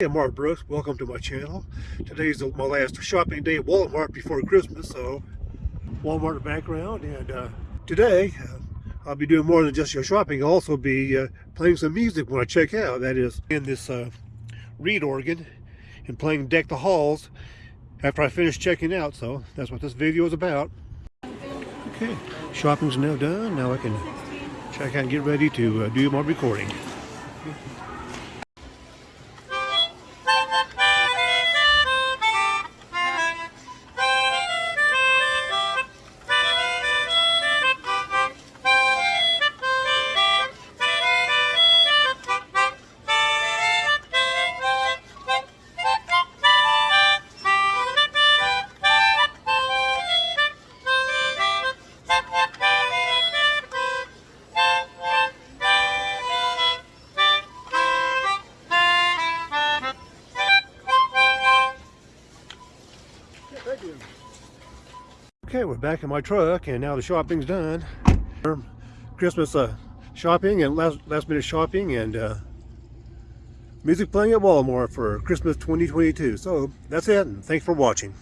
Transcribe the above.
Hey, I'm Mark Brooks. Welcome to my channel. Today's my last shopping day at Walmart before Christmas, so Walmart background. And uh, today, uh, I'll be doing more than just your shopping. I'll also be uh, playing some music when I check out. That is, in this uh, reed organ and playing Deck the Halls after I finish checking out. So that's what this video is about. Okay, shopping's now done. Now I can check out and get ready to uh, do my recording. Okay, we're back in my truck, and now the shopping's done. Christmas uh, shopping and last last minute shopping and uh, music playing at Walmart for Christmas 2022. So that's it, and thanks for watching.